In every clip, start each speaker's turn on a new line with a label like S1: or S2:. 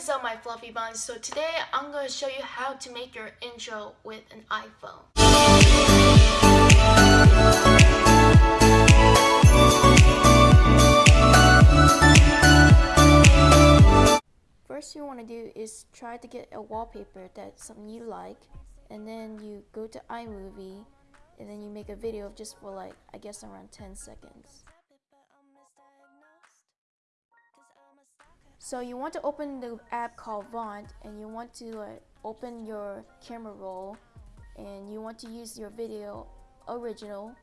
S1: is up my fluffy buns. So today I'm going to show you how to make your intro with an iPhone. First you want to do is try to get a wallpaper that's something you like and then you go to iMovie and then you make a video just for like I guess around 10 seconds. So you want to open the app called Vont and you want to uh, open your camera roll and you want to use your video original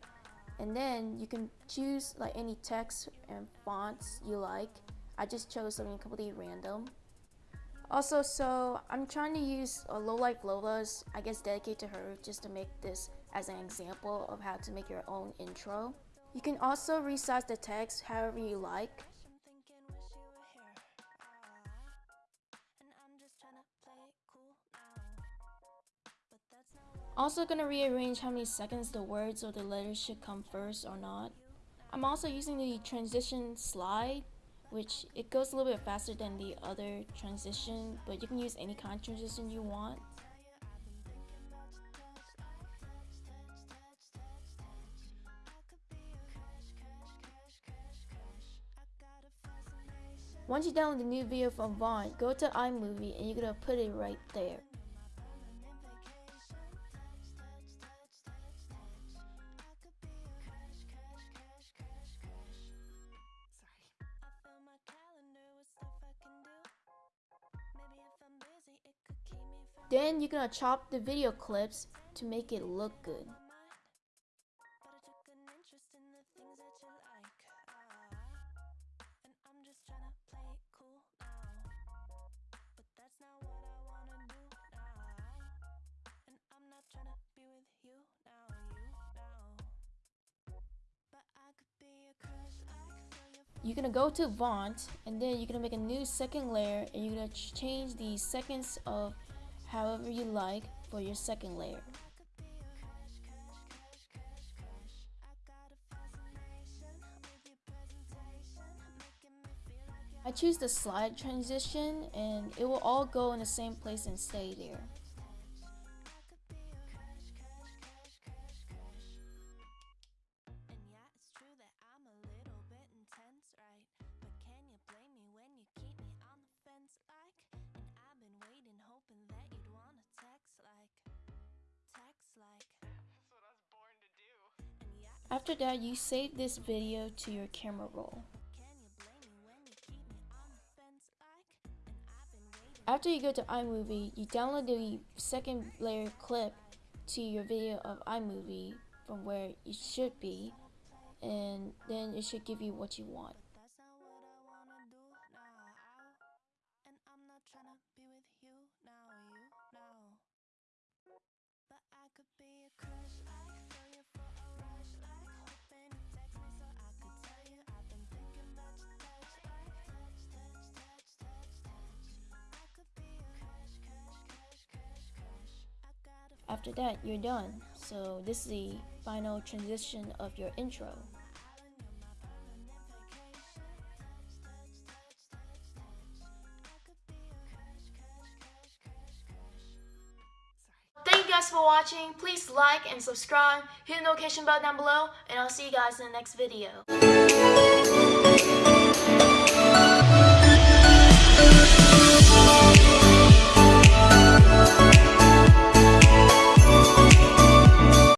S1: and then you can choose like any text and fonts you like. I just chose something completely random. Also, so I'm trying to use a Low Life Lola's, I guess dedicated to her, just to make this as an example of how to make your own intro. You can also resize the text however you like. Also gonna rearrange how many seconds the words or the letters should come first or not. I'm also using the transition slide, which it goes a little bit faster than the other transition, but you can use any kind of transition you want. Once you download the new video from Vont, go to iMovie and you're gonna put it right there. Then you're gonna chop the video clips to make it look good. you're gonna go to Vont and then you're gonna make a new second layer and you're gonna change the seconds of however you like for your second layer. I choose the slide transition and it will all go in the same place and stay there. After that, you save this video to your camera roll. After you go to iMovie, you download the second layer clip to your video of iMovie from where it should be, and then it should give you what you want. After that, you're done. So this is the final transition of your intro. Thank you guys for watching. Please like and subscribe. Hit the notification bell down below. And I'll see you guys in the next video.